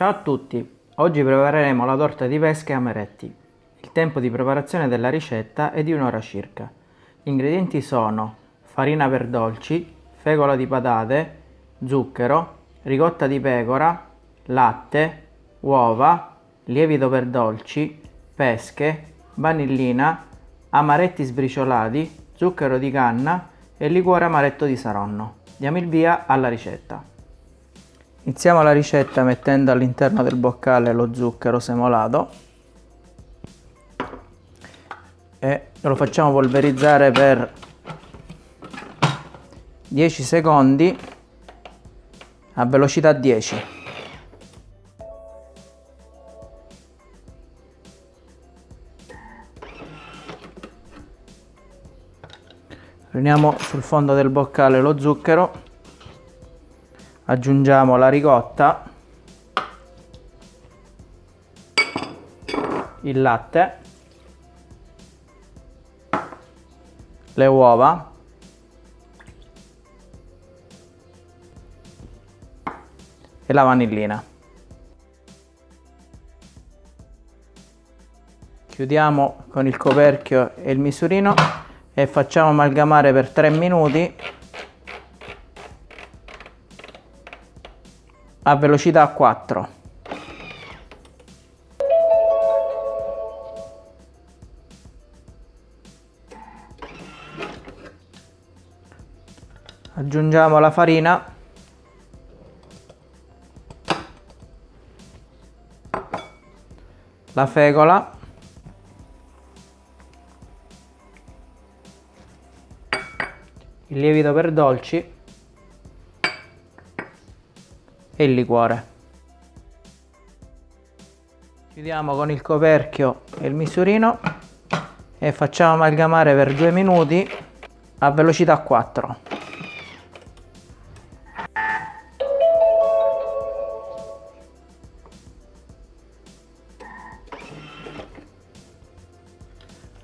Ciao a tutti, oggi prepareremo la torta di pesca e amaretti. Il tempo di preparazione della ricetta è di un'ora circa. Gli ingredienti sono farina per dolci, fecola di patate, zucchero, ricotta di pecora, latte, uova, lievito per dolci, pesche, vanillina, amaretti sbriciolati, zucchero di canna e liquore amaretto di saronno. Diamo il via alla ricetta. Iniziamo la ricetta mettendo all'interno del boccale lo zucchero semolato e lo facciamo polverizzare per 10 secondi a velocità 10. Riuniamo sul fondo del boccale lo zucchero aggiungiamo la ricotta il latte le uova e la vanillina. Chiudiamo con il coperchio e il misurino e facciamo amalgamare per 3 minuti a velocità 4. Aggiungiamo la farina. La fecola. Il lievito per dolci e il liquore. Chiudiamo con il coperchio e il misurino e facciamo amalgamare per due minuti a velocità 4.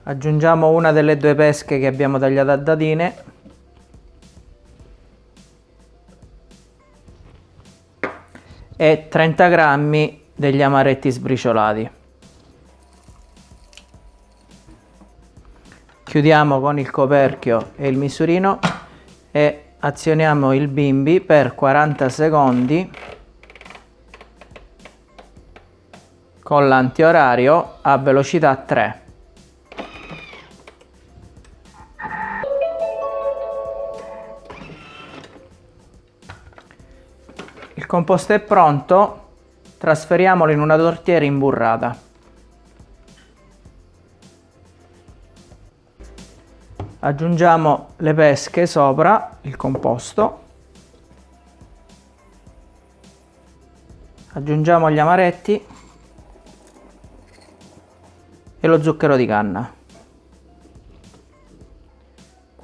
Aggiungiamo una delle due pesche che abbiamo tagliato a dadine e 30 grammi degli amaretti sbriciolati. Chiudiamo con il coperchio e il misurino e azioniamo il bimbi per 40 secondi con l'antiorario a velocità 3. Il composto è pronto, trasferiamolo in una tortiera imburrata. Aggiungiamo le pesche sopra il composto. Aggiungiamo gli amaretti e lo zucchero di canna.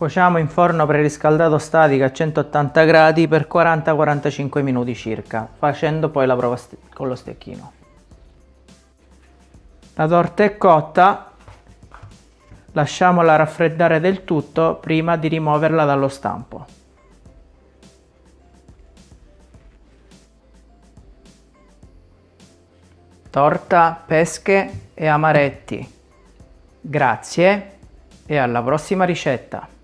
Cuociamo in forno preriscaldato statico a 180 gradi per 40-45 minuti circa, facendo poi la prova con lo stecchino. La torta è cotta, lasciamola raffreddare del tutto prima di rimuoverla dallo stampo. Torta, pesche e amaretti. Grazie e alla prossima ricetta!